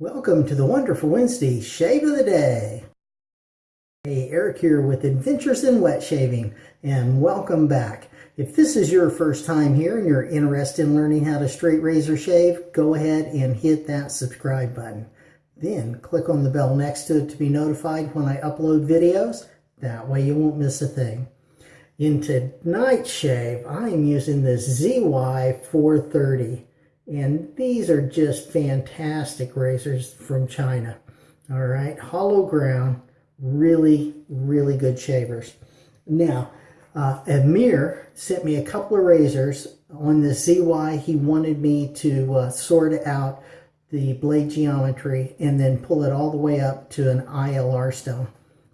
Welcome to the Wonderful Wednesday Shave of the Day. Hey, Eric here with Adventures in Wet Shaving, and welcome back. If this is your first time here and you're interested in learning how to straight razor shave, go ahead and hit that subscribe button. Then click on the bell next to it to be notified when I upload videos. That way you won't miss a thing. In tonight's shave, I am using this ZY430. And these are just fantastic razors from China. All right, hollow ground, really, really good shavers. Now, uh, Amir sent me a couple of razors on the ZY. He wanted me to uh, sort out the blade geometry and then pull it all the way up to an ILR stone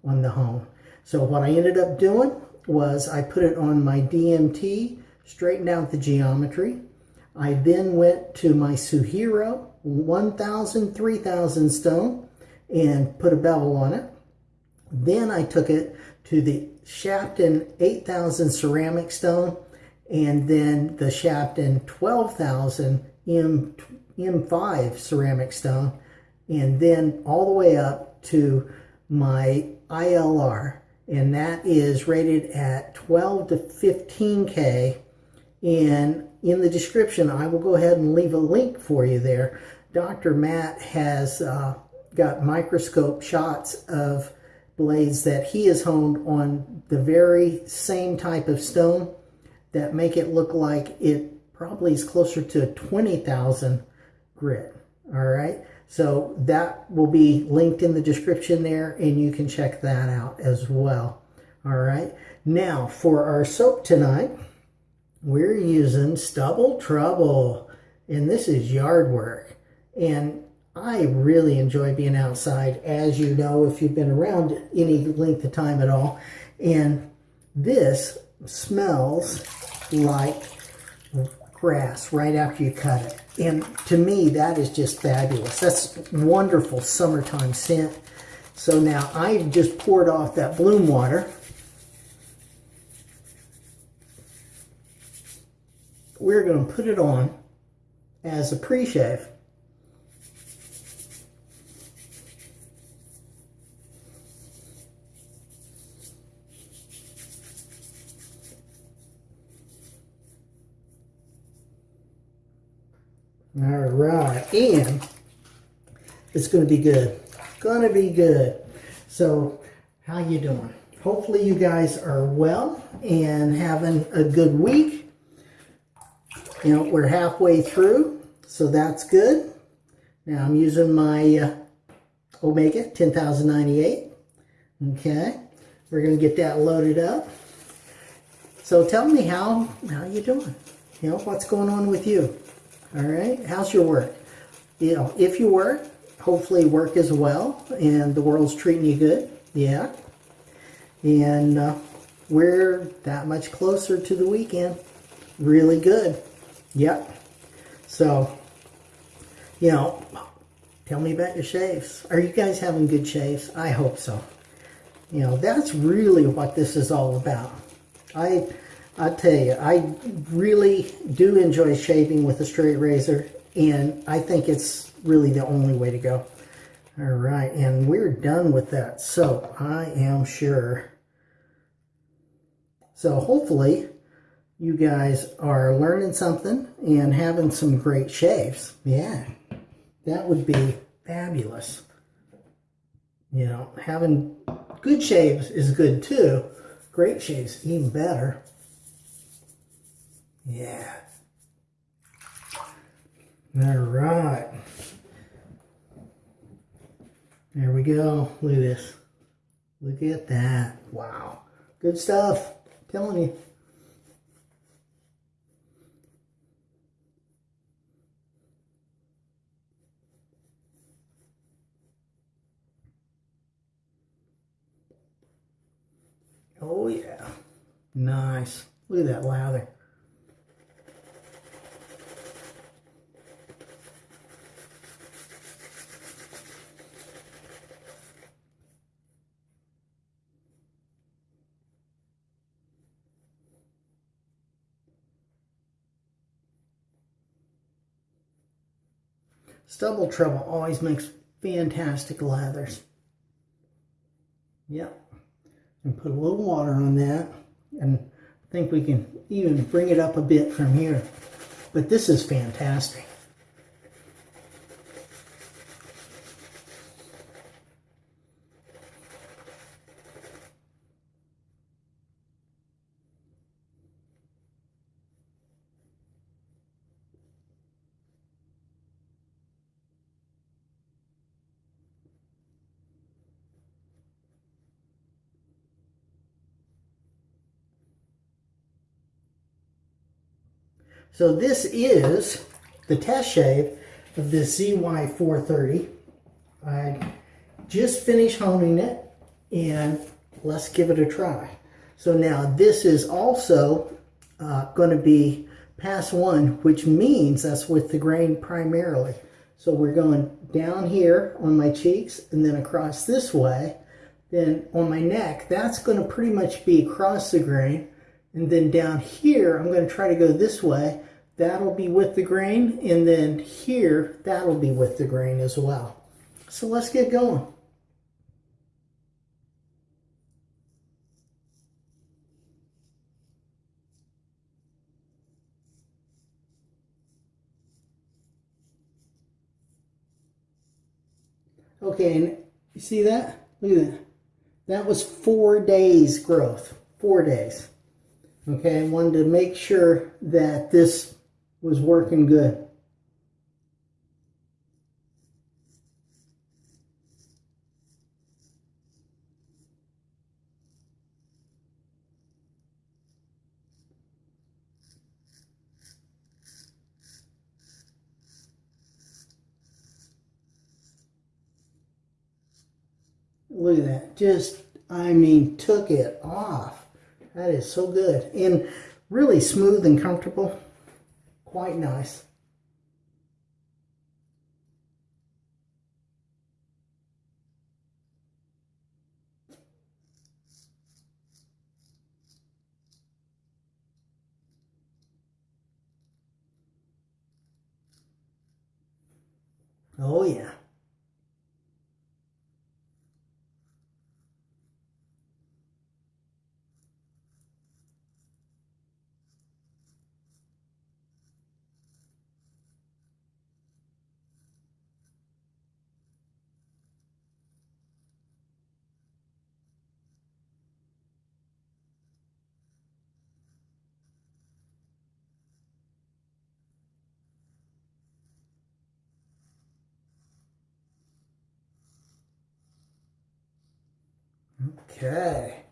on the hone. So what I ended up doing was I put it on my DMT, straightened out the geometry, I then went to my Suehiro 1000, 3000 stone and put a bevel on it. Then I took it to the Shapton 8000 ceramic stone and then the Shapton 12,000 M, M5 ceramic stone and then all the way up to my ILR and that is rated at 12 to 15K and in the description, I will go ahead and leave a link for you there. Dr. Matt has uh, got microscope shots of blades that he has honed on the very same type of stone that make it look like it probably is closer to 20,000 grit. All right. So that will be linked in the description there and you can check that out as well. All right. Now for our soap tonight, we're using Stubble Trouble, and this is yard work. And I really enjoy being outside, as you know, if you've been around any length of time at all. And this smells like grass right after you cut it. And to me, that is just fabulous. That's wonderful summertime scent. So now I've just poured off that bloom water we're going to put it on as a pre-shave. All right, and it's going to be good. Going to be good. So, how you doing? Hopefully you guys are well and having a good week. You know, we're halfway through, so that's good. Now I'm using my uh, Omega 10098. Okay, we're going to get that loaded up. So tell me how, how you doing? You know, what's going on with you? All right, how's your work? You know, if you work, hopefully work as well and the world's treating you good. Yeah. And uh, we're that much closer to the weekend. Really good. Yep. So, you know, tell me about your shaves. Are you guys having good shaves? I hope so. You know, that's really what this is all about. I, I tell you, I really do enjoy shaving with a straight razor, and I think it's really the only way to go. All right, and we're done with that So I am sure. So hopefully you guys are learning something and having some great shaves. Yeah, that would be fabulous. You know, having good shaves is good too. Great shaves, even better. Yeah. All right. There we go. Look at this. Look at that. Wow. Good stuff. I'm telling you. Oh yeah, nice. Look at that lather. Stubble Trouble always makes fantastic lathers. Yep. And put a little water on that. And I think we can even bring it up a bit from here. But this is fantastic. So this is the test shave of this ZY430. I just finished honing it and let's give it a try. So now this is also uh, going to be pass one, which means that's with the grain primarily. So we're going down here on my cheeks and then across this way. Then on my neck, that's going to pretty much be across the grain. And then down here, I'm going to try to go this way. That'll be with the grain. And then here, that'll be with the grain as well. So let's get going. Okay, and you see that? Look at that. That was four days growth. Four days. Okay, I wanted to make sure that this was working good. Look at that. Just, I mean, took it off. That is so good. And really smooth and comfortable. Quite nice. Oh yeah. Okay.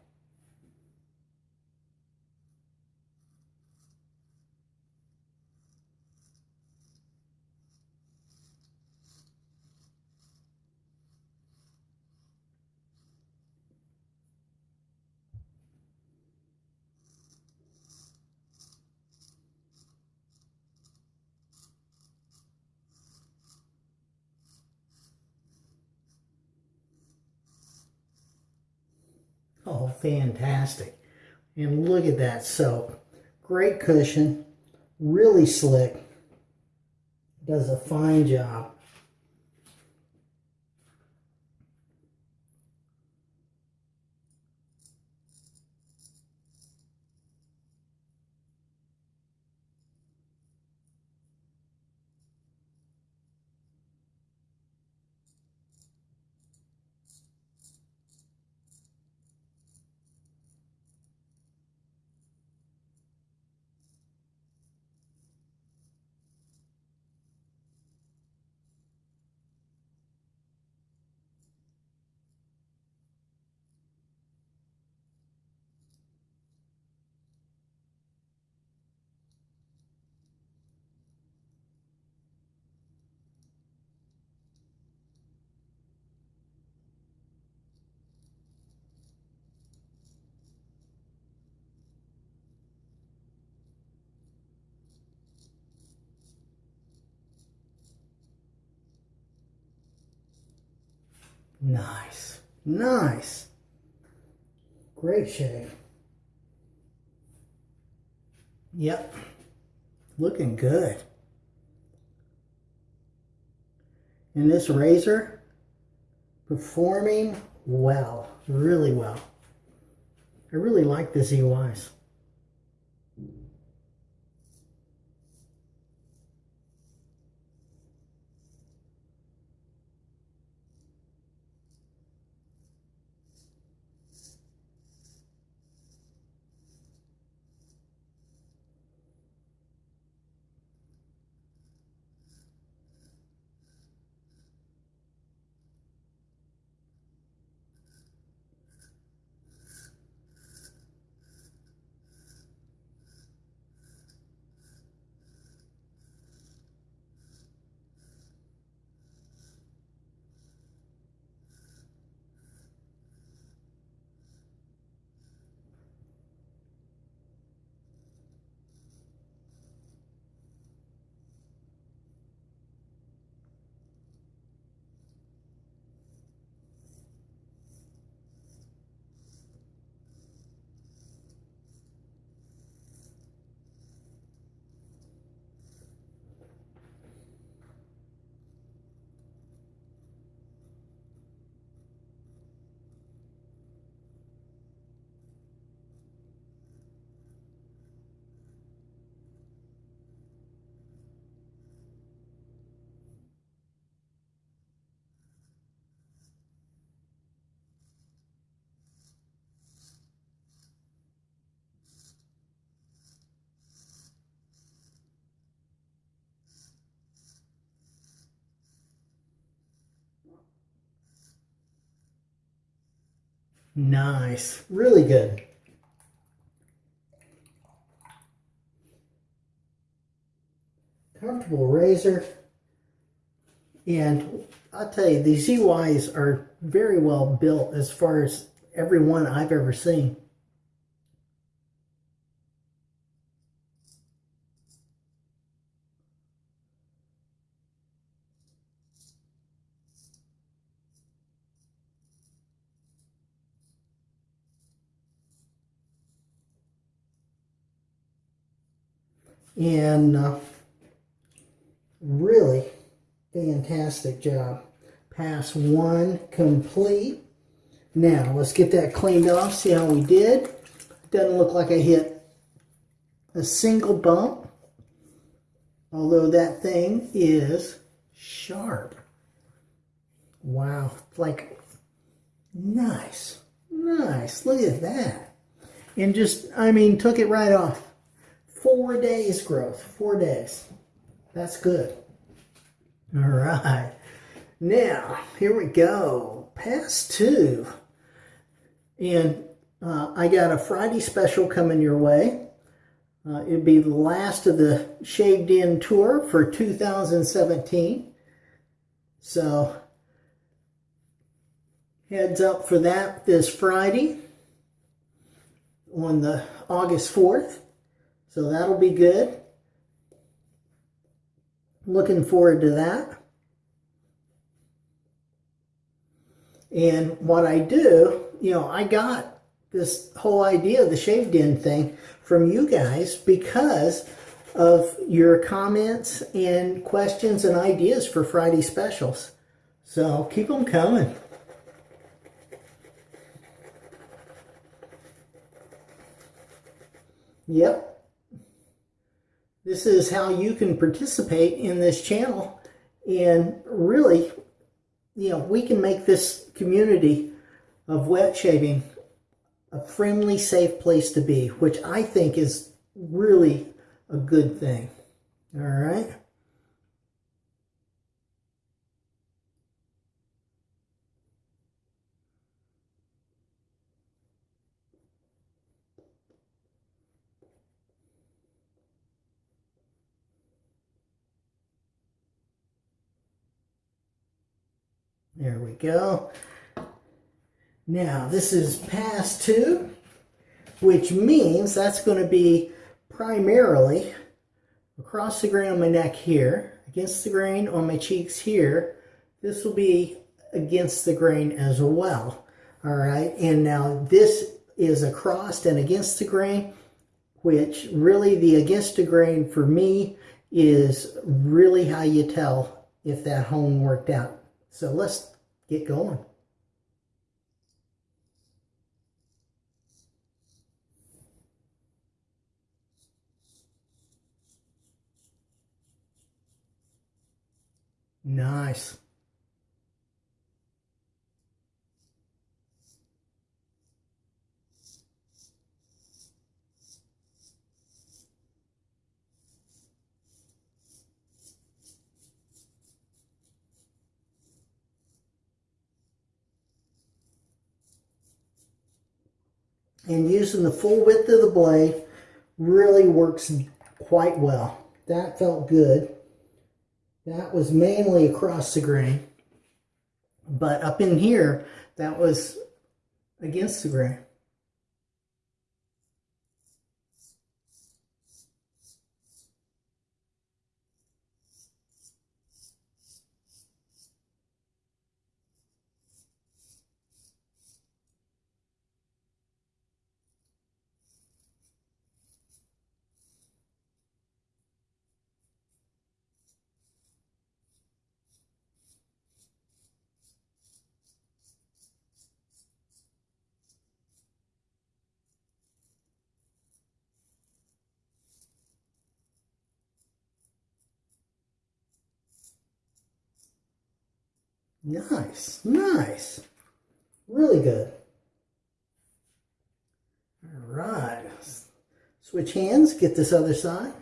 Oh, fantastic. And look at that soap. Great cushion, really slick. Does a fine job. Nice. Nice. Great shave. Yep. Looking good. And this razor performing well, really well. I really like the ZYs. Nice. Really good. Comfortable razor. And I'll tell you, these ZYs are very well built as far as every one I've ever seen. And uh, really fantastic job. Pass one complete. Now, let's get that cleaned off, see how we did. Doesn't look like I hit a single bump, although that thing is sharp. Wow, like, nice, nice, look at that. And just, I mean, took it right off. Four days growth, four days. That's good. All right. Now, here we go. Pass two. And uh, I got a Friday special coming your way. Uh, it'd be the last of the Shaved In tour for 2017. So, heads up for that this Friday on the August 4th. So that'll be good. Looking forward to that. And what I do, you know, I got this whole idea of the shaved in thing from you guys because of your comments and questions and ideas for Friday specials. So keep them coming. Yep, this is how you can participate in this channel and really, you know, we can make this community of wet shaving a friendly, safe place to be, which I think is really a good thing. All right. There we go. Now, this is pass two, which means that's going to be primarily across the grain on my neck here, against the grain on my cheeks here. This will be against the grain as well. All right, and now this is across and against the grain, which really the against the grain for me is really how you tell if that home worked out. So let's get going. Nice. And using the full width of the blade really works quite well. That felt good. That was mainly across the grain. But up in here, that was against the grain. Nice, nice. Really good. All right. Switch hands, get this other side.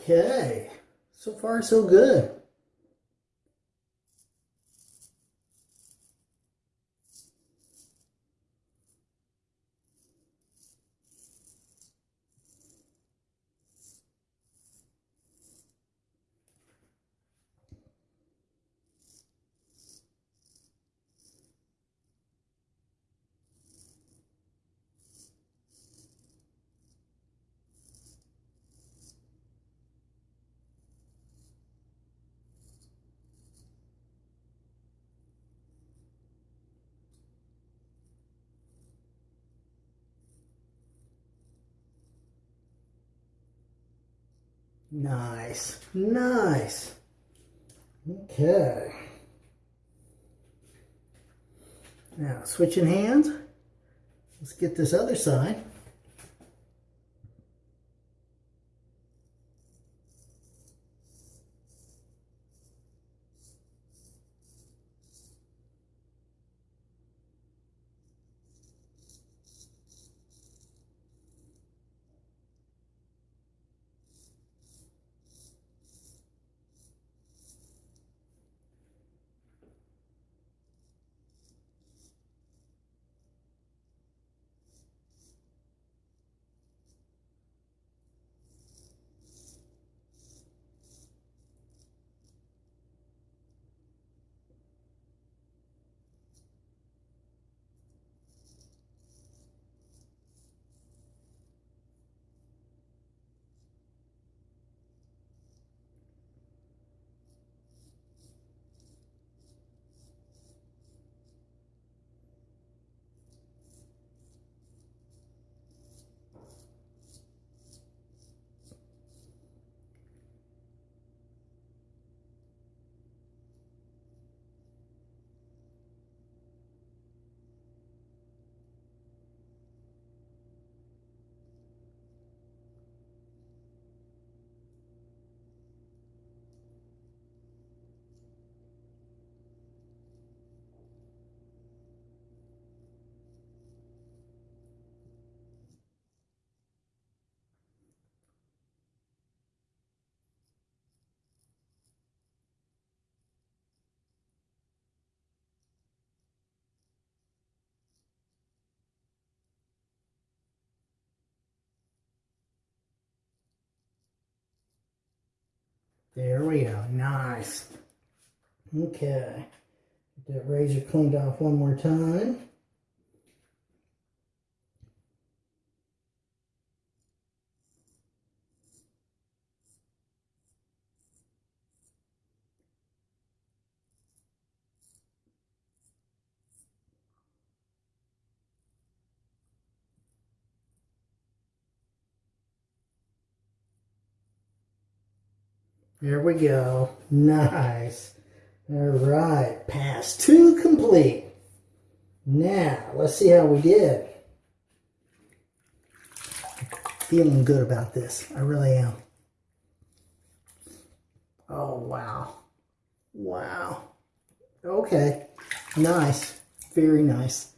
Okay, so far so good. Nice, nice. Okay. Now, switching hands. Let's get this other side. There we go. Nice. Okay. Get that razor cleaned off one more time. There we go. Nice. All right. Pass two complete. Now, let's see how we did. Feeling good about this. I really am. Oh, wow. Wow. Okay. Nice. Very nice.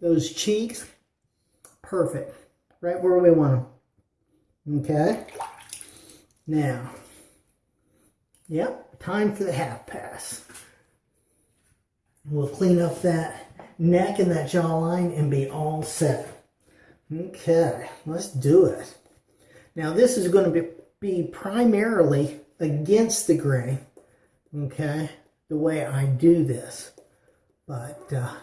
Those cheeks, perfect. Right where we want them. Okay. Now, Yep, time for the half pass. We'll clean up that neck and that jawline and be all set. Okay, let's do it. Now this is going to be, be primarily against the grain, okay, the way I do this. But, uh,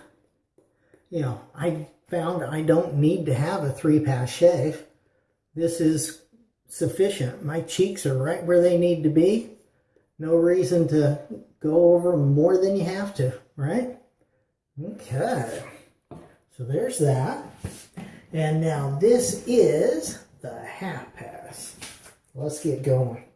you know, I found I don't need to have a three-pass shave. This is sufficient. My cheeks are right where they need to be no reason to go over more than you have to, right? Okay, so there's that. And now this is the half pass. Let's get going.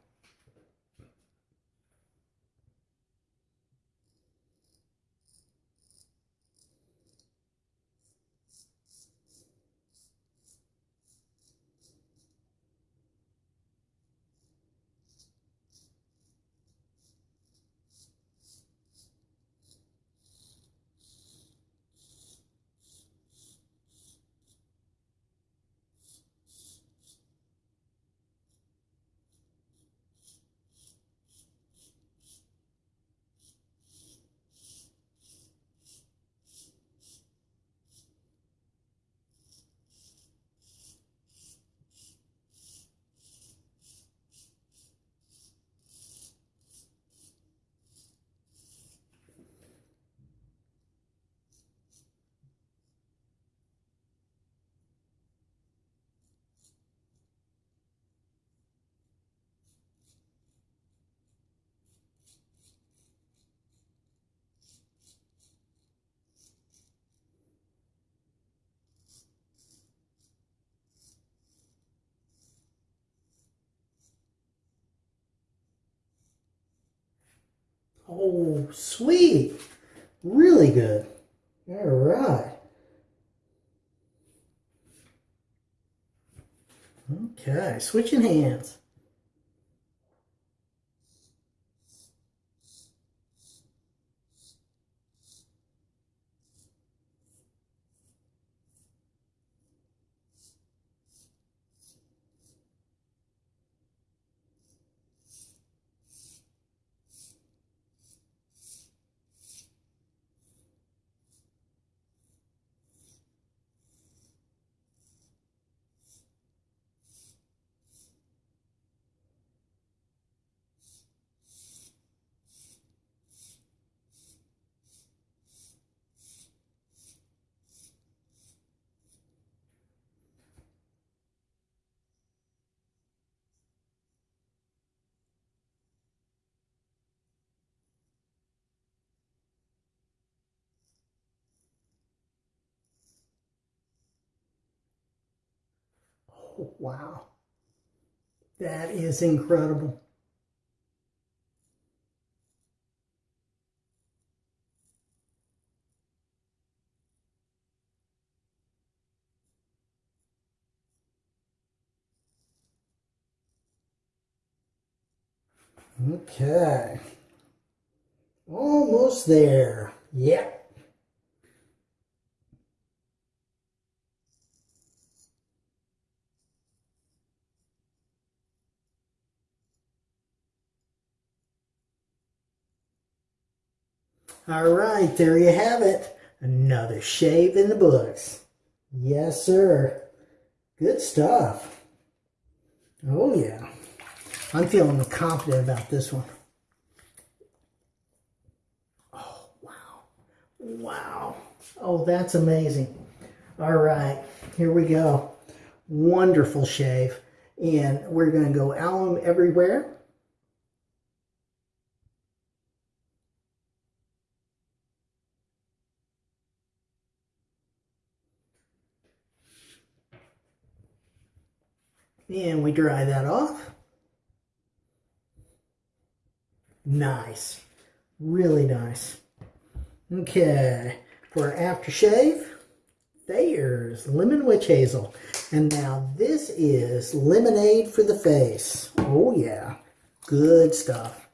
Oh, sweet. Really good. All right. Okay, switching hands. Wow. That is incredible. Okay. Almost there. Yep. All right, there you have it. Another shave in the books. Yes, sir. Good stuff. Oh, yeah. I'm feeling confident about this one. Oh, wow. Wow. Oh, that's amazing. All right, here we go. Wonderful shave. And we're going to go alum everywhere. And we dry that off. Nice. Really nice. Okay, for our aftershave, there's lemon witch hazel. And now this is lemonade for the face. Oh yeah, good stuff.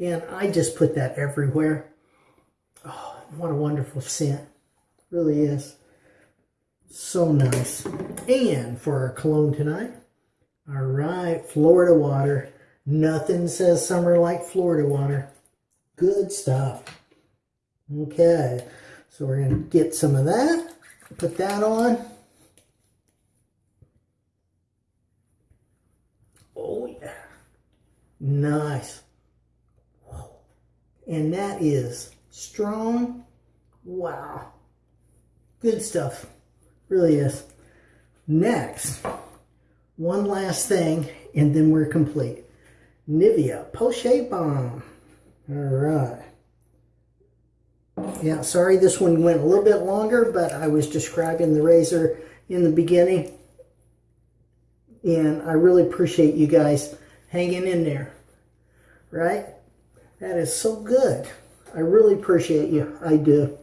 And I just put that everywhere. Oh, what a wonderful scent. Really is. So nice. And for our cologne tonight, all right, Florida water. Nothing says summer like Florida water. Good stuff. Okay, so we're going to get some of that, put that on. Oh, yeah. Nice. And that is strong. Wow. Good stuff. Really is. Next, one last thing, and then we're complete. Nivea Shave Balm. All right. Yeah, sorry this one went a little bit longer, but I was describing the razor in the beginning. And I really appreciate you guys hanging in there. Right? That is so good. I really appreciate you. I do.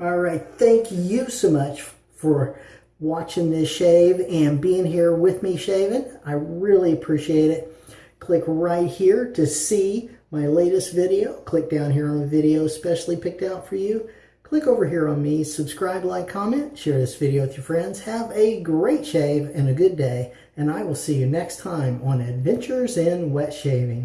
All right. Thank you so much for watching this shave and being here with me shaving. I really appreciate it. Click right here to see my latest video. Click down here on the video specially picked out for you. Click over here on me, subscribe, like, comment, share this video with your friends. Have a great shave and a good day, and I will see you next time on Adventures in Wet Shaving.